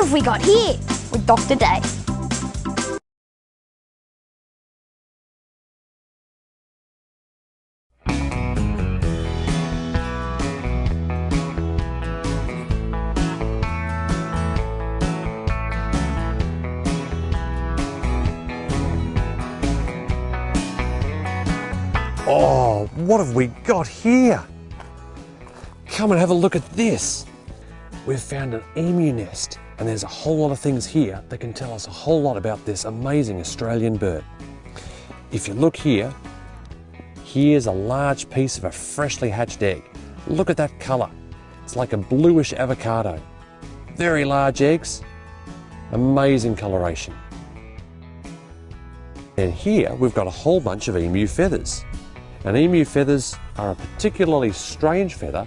have we got here? With Dr. Day. Oh, what have we got here? Come and have a look at this. We've found an emu nest and there's a whole lot of things here that can tell us a whole lot about this amazing Australian bird. If you look here, here's a large piece of a freshly hatched egg. Look at that colour. It's like a bluish avocado. Very large eggs, amazing coloration. And here we've got a whole bunch of emu feathers. And emu feathers are a particularly strange feather.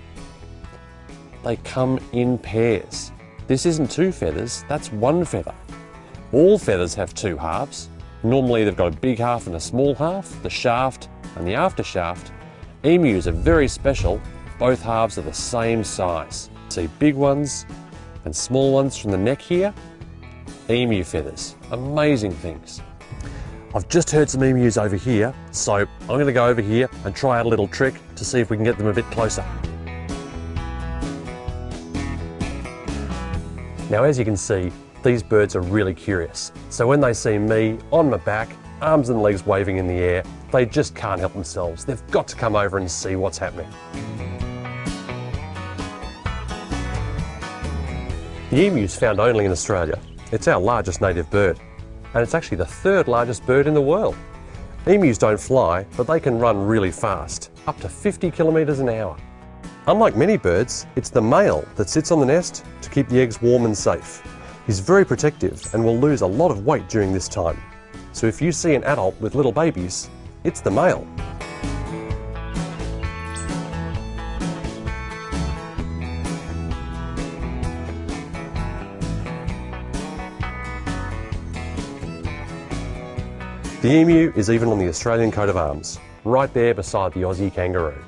They come in pairs. This isn't two feathers, that's one feather. All feathers have two halves. Normally they've got a big half and a small half, the shaft and the after shaft. Emus are very special, both halves are the same size. See big ones and small ones from the neck here. Emu feathers, amazing things. I've just heard some emus over here, so I'm going to go over here and try out a little trick to see if we can get them a bit closer. Now as you can see, these birds are really curious. So when they see me on my back, arms and legs waving in the air, they just can't help themselves. They've got to come over and see what's happening. The emu is found only in Australia. It's our largest native bird and it's actually the third largest bird in the world. Emus don't fly, but they can run really fast, up to 50 kilometres an hour. Unlike many birds, it's the male that sits on the nest to keep the eggs warm and safe. He's very protective and will lose a lot of weight during this time. So if you see an adult with little babies, it's the male. The emu is even on the Australian coat of arms, right there beside the Aussie kangaroo.